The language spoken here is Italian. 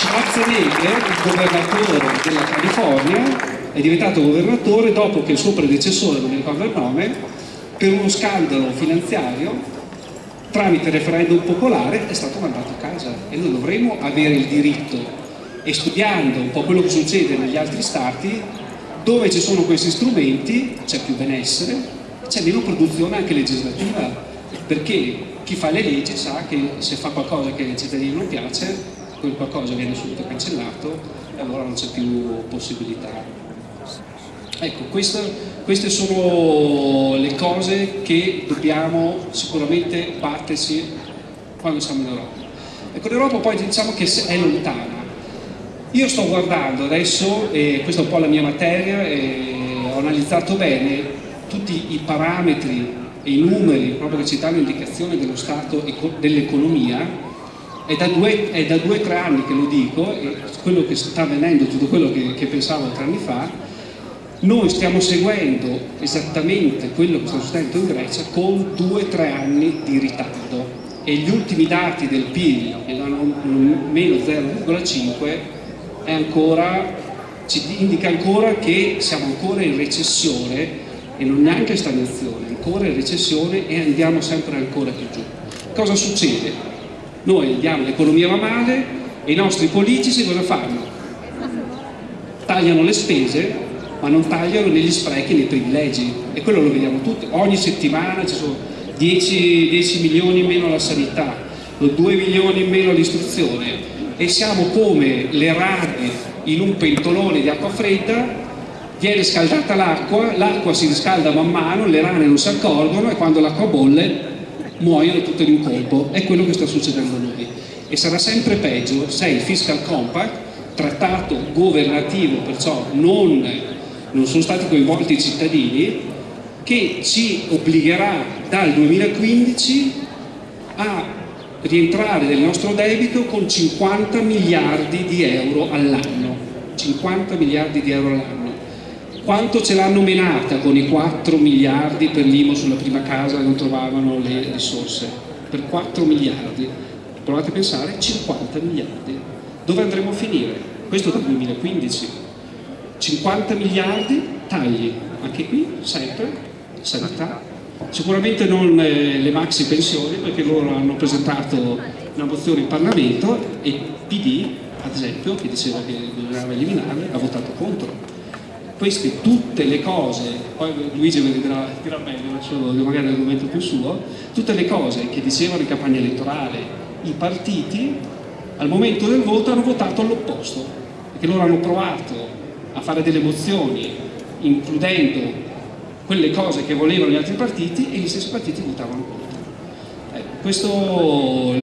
Schwarzenegger, il governatore della California, è diventato governatore dopo che il suo predecessore, non mi ricordo il nome, per uno scandalo finanziario tramite referendum popolare è stato mandato a casa. E noi dovremmo avere il diritto e studiando un po' quello che succede negli altri stati dove ci sono questi strumenti c'è più benessere c'è meno produzione anche legislativa. Perché chi fa le leggi sa che se fa qualcosa che ai cittadini non piace quel qualcosa viene subito cancellato e allora non c'è più possibilità Ecco, questa, queste sono le cose che dobbiamo sicuramente battersi quando siamo in Europa. Ecco, l'Europa poi diciamo che è lontana. Io sto guardando adesso, e questa è un po' la mia materia, ho analizzato bene tutti i parametri e i numeri proprio che ci danno indicazione dello stato dell'economia è da due o tre anni che lo dico e quello che sta avvenendo, tutto quello che, che pensavo tre anni fa noi stiamo seguendo esattamente quello che sta succedendo in Grecia con due o tre anni di ritardo e gli ultimi dati del PIL, che danno meno 0,5, ci indica ancora che siamo ancora in recessione e non neanche stagnazione, ancora in recessione e andiamo sempre ancora più giù. Cosa succede? Noi andiamo, l'economia va male e i nostri politici cosa fanno? Tagliano le spese ma non tagliano negli sprechi, nei privilegi. E quello lo vediamo tutti, ogni settimana ci sono 10, 10 milioni in meno alla sanità, 2 milioni in meno all'istruzione. E siamo come le rane in un pentolone di acqua fredda viene scaldata l'acqua, l'acqua si riscalda man mano, le rane non si accorgono e quando l'acqua bolle muoiono tutte in un colpo, è quello che sta succedendo a noi e sarà sempre peggio se il fiscal compact trattato governativo, perciò non non sono stati coinvolti i cittadini, che ci obbligherà dal 2015 a rientrare nel nostro debito con 50 miliardi di euro all'anno. 50 miliardi di euro all'anno. Quanto ce l'hanno menata con i 4 miliardi per l'IMO sulla prima casa e non trovavano le risorse? Per 4 miliardi. Provate a pensare, 50 miliardi. Dove andremo a finire? Questo dal 2015 50 miliardi tagli, anche qui sempre sanità, sicuramente non eh, le maxi pensioni perché loro hanno presentato una mozione in Parlamento e PD ad esempio che diceva che bisognava eliminarle ha votato contro queste tutte le cose, poi Luigi mi dirà, dirà meglio, magari l'argomento più suo, tutte le cose che dicevano in campagna elettorale i partiti al momento del voto hanno votato all'opposto, perché loro hanno provato a fare delle mozioni includendo quelle cose che volevano gli altri partiti e gli stessi partiti votavano contro. Eh, questo